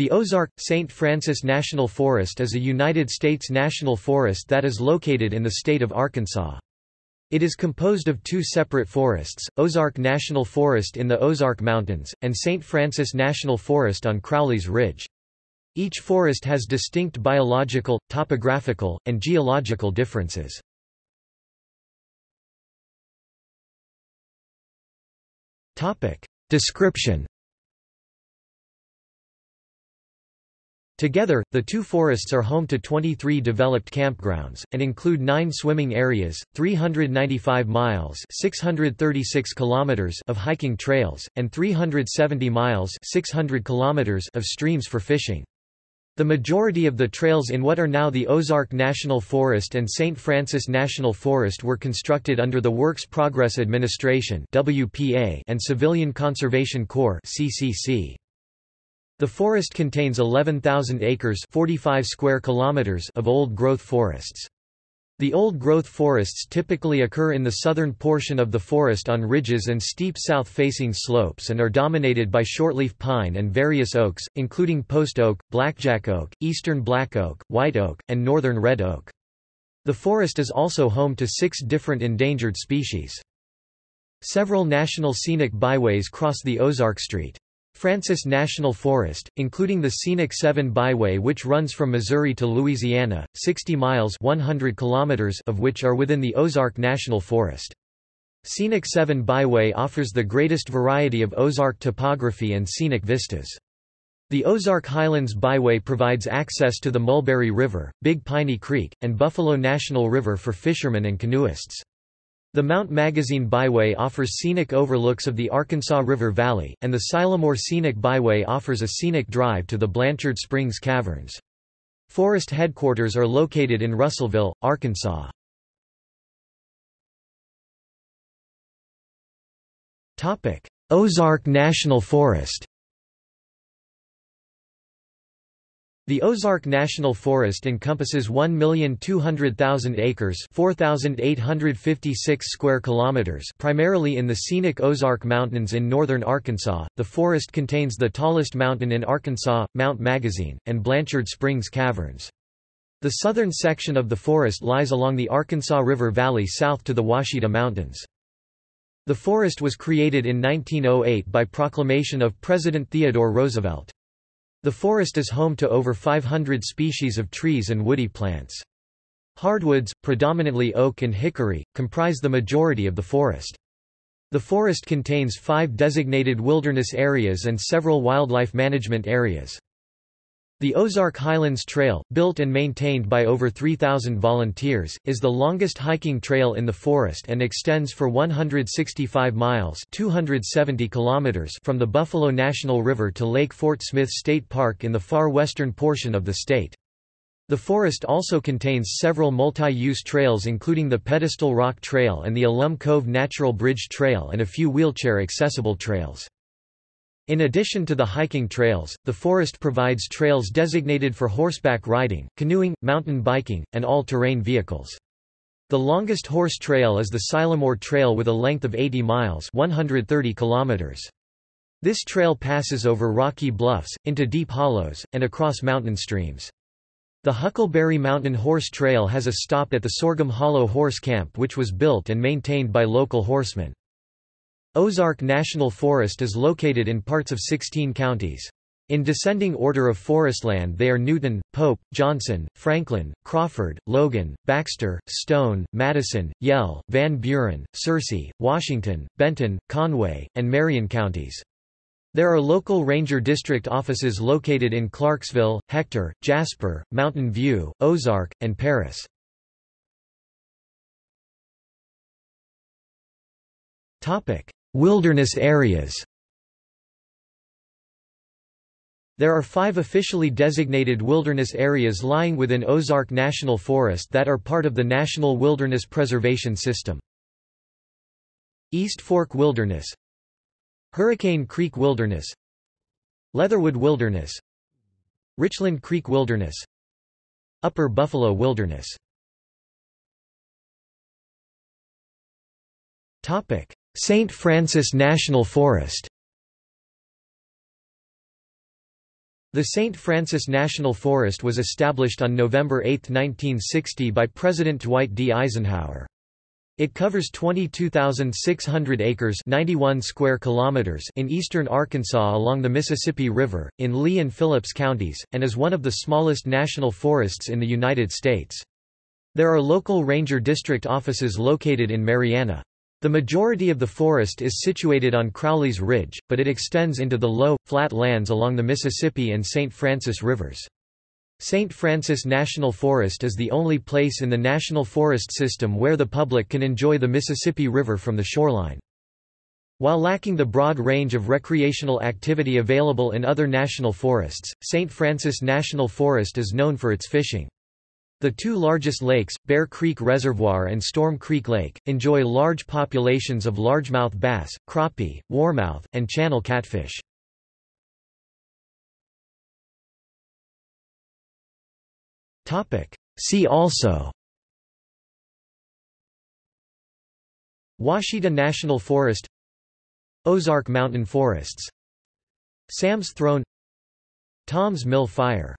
The Ozark-St. Francis National Forest is a United States national forest that is located in the state of Arkansas. It is composed of two separate forests, Ozark National Forest in the Ozark Mountains, and St. Francis National Forest on Crowley's Ridge. Each forest has distinct biological, topographical, and geological differences. Description Together, the two forests are home to 23 developed campgrounds, and include nine swimming areas, 395 miles 636 kilometers of hiking trails, and 370 miles 600 kilometers of streams for fishing. The majority of the trails in what are now the Ozark National Forest and St. Francis National Forest were constructed under the Works Progress Administration and Civilian Conservation Corps CCC. The forest contains 11,000 acres 45 square kilometers of old-growth forests. The old-growth forests typically occur in the southern portion of the forest on ridges and steep south-facing slopes and are dominated by shortleaf pine and various oaks, including post oak, blackjack oak, eastern black oak, white oak, and northern red oak. The forest is also home to six different endangered species. Several national scenic byways cross the Ozark Street. Francis National Forest, including the Scenic 7 Byway which runs from Missouri to Louisiana, 60 miles 100 kilometers of which are within the Ozark National Forest. Scenic 7 Byway offers the greatest variety of Ozark topography and scenic vistas. The Ozark Highlands Byway provides access to the Mulberry River, Big Piney Creek, and Buffalo National River for fishermen and canoeists. The Mount Magazine Byway offers scenic overlooks of the Arkansas River Valley, and the Sylamore Scenic Byway offers a scenic drive to the Blanchard Springs Caverns. Forest headquarters are located in Russellville, Arkansas. Ozark National Forest The Ozark National Forest encompasses 1,200,000 acres, 4,856 square kilometers, primarily in the scenic Ozark Mountains in northern Arkansas. The forest contains the tallest mountain in Arkansas, Mount Magazine, and Blanchard Springs Caverns. The southern section of the forest lies along the Arkansas River Valley south to the Ouachita Mountains. The forest was created in 1908 by proclamation of President Theodore Roosevelt. The forest is home to over 500 species of trees and woody plants. Hardwoods, predominantly oak and hickory, comprise the majority of the forest. The forest contains five designated wilderness areas and several wildlife management areas. The Ozark Highlands Trail, built and maintained by over 3,000 volunteers, is the longest hiking trail in the forest and extends for 165 miles 270 kilometers from the Buffalo National River to Lake Fort Smith State Park in the far western portion of the state. The forest also contains several multi-use trails including the Pedestal Rock Trail and the Alum Cove Natural Bridge Trail and a few wheelchair-accessible trails. In addition to the hiking trails, the forest provides trails designated for horseback riding, canoeing, mountain biking, and all-terrain vehicles. The longest horse trail is the Sylamore Trail with a length of 80 miles 130 kilometers. This trail passes over rocky bluffs, into deep hollows, and across mountain streams. The Huckleberry Mountain Horse Trail has a stop at the Sorghum Hollow Horse Camp which was built and maintained by local horsemen. Ozark National Forest is located in parts of 16 counties. In descending order of forestland they are Newton, Pope, Johnson, Franklin, Crawford, Logan, Baxter, Stone, Madison, Yell, Van Buren, Searcy, Washington, Benton, Conway, and Marion counties. There are local ranger district offices located in Clarksville, Hector, Jasper, Mountain View, Ozark, and Paris. Wilderness areas There are five officially designated wilderness areas lying within Ozark National Forest that are part of the National Wilderness Preservation System. East Fork Wilderness Hurricane Creek Wilderness Leatherwood Wilderness Richland Creek Wilderness Upper Buffalo Wilderness Topic St. Francis National Forest The St. Francis National Forest was established on November 8, 1960 by President Dwight D. Eisenhower. It covers 22,600 acres 91 square kilometers in eastern Arkansas along the Mississippi River, in Lee and Phillips counties, and is one of the smallest national forests in the United States. There are local ranger district offices located in Marianna. The majority of the forest is situated on Crowley's Ridge, but it extends into the low, flat lands along the Mississippi and St. Francis rivers. St. Francis National Forest is the only place in the National Forest System where the public can enjoy the Mississippi River from the shoreline. While lacking the broad range of recreational activity available in other national forests, St. Francis National Forest is known for its fishing. The two largest lakes, Bear Creek Reservoir and Storm Creek Lake, enjoy large populations of largemouth bass, crappie, warmouth, and channel catfish. See also Ouachita National Forest Ozark Mountain Forests Sam's Throne Tom's Mill Fire